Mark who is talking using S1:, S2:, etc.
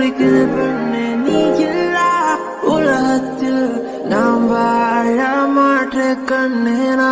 S1: ஒழிக்குது பெண்ணே நீ இல்லா. உலகத்தில் நாம் வாழ மாற்ற கண்ணேனா